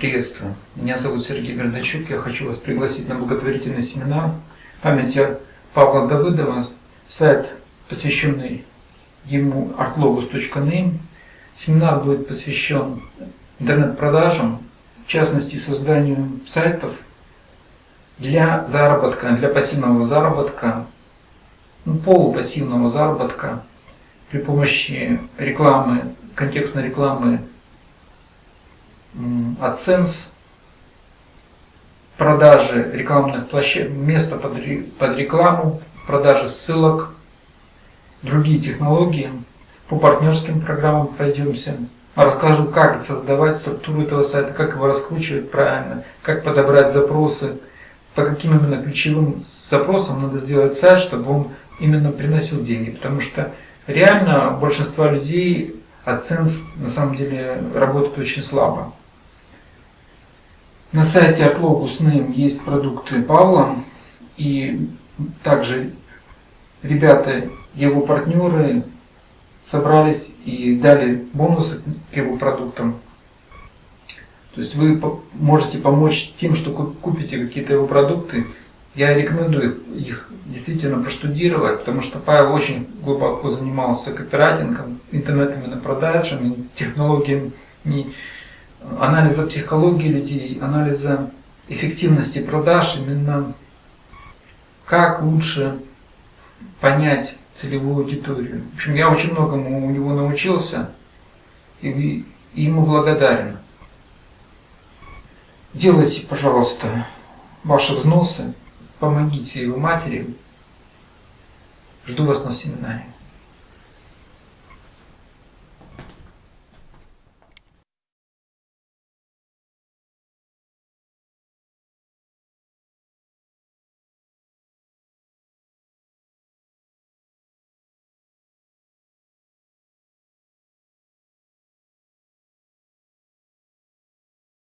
Приветствую. Меня зовут Сергей Бердачук. Я хочу вас пригласить на благотворительный семинар памяти Павла Давыдова. Сайт, посвященный ему artlogos.name. Семинар будет посвящен интернет-продажам, в частности созданию сайтов для заработка, для пассивного заработка, ну, полупассивного заработка при помощи рекламы, контекстной рекламы AdSense, продажи рекламных площадок, места под, под рекламу, продажи ссылок, другие технологии. По партнерским программам пройдемся. Расскажу, как создавать структуру этого сайта, как его раскручивать правильно, как подобрать запросы, по каким именно ключевым запросам надо сделать сайт, чтобы он именно приносил деньги. Потому что реально большинство людей AdSense на самом деле работает очень слабо. На сайте Artlogus.name есть продукты Павла и также ребята, его партнеры собрались и дали бонусы к его продуктам. То есть вы можете помочь тем, что купите какие-то его продукты. Я рекомендую их действительно проштудировать, потому что Павел очень глубоко занимался копирайтингом, интернетными продажами, технологиями анализа психологии людей, анализа эффективности продаж, именно как лучше понять целевую аудиторию. В общем, я очень многому у него научился и ему благодарен. Делайте, пожалуйста, ваши взносы, помогите его матери. Жду вас на семинаре.